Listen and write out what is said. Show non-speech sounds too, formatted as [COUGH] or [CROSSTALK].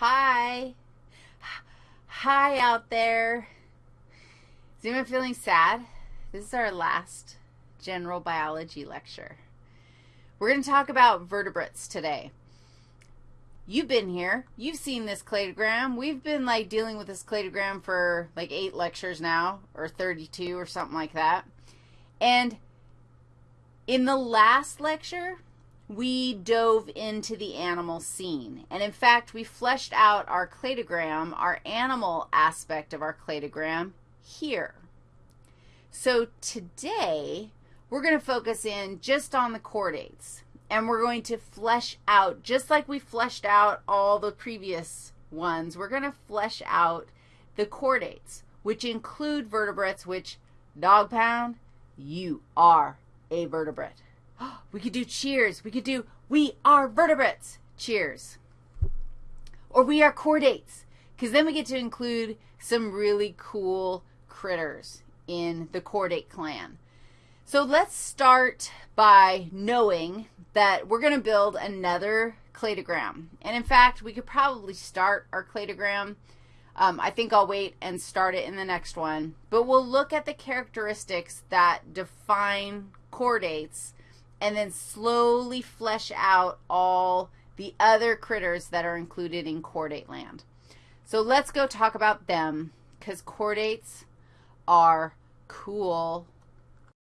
Hi. Hi out there. Is anyone feeling sad? This is our last general biology lecture. We're going to talk about vertebrates today. You've been here. You've seen this cladogram. We've been, like, dealing with this cladogram for, like, eight lectures now, or 32 or something like that. And in the last lecture, we dove into the animal scene. And in fact, we fleshed out our cladogram, our animal aspect of our cladogram here. So today, we're going to focus in just on the chordates. And we're going to flesh out, just like we fleshed out all the previous ones, we're going to flesh out the chordates, which include vertebrates, which, dog pound, you are a vertebrate. [GASPS] We could do cheers. We could do we are vertebrates. Cheers. Or we are chordates, because then we get to include some really cool critters in the chordate clan. So let's start by knowing that we're going to build another cladogram. And in fact, we could probably start our cladogram. Um, I think I'll wait and start it in the next one. But we'll look at the characteristics that define chordates and then slowly flesh out all the other critters that are included in chordate land. So let's go talk about them because chordates are cool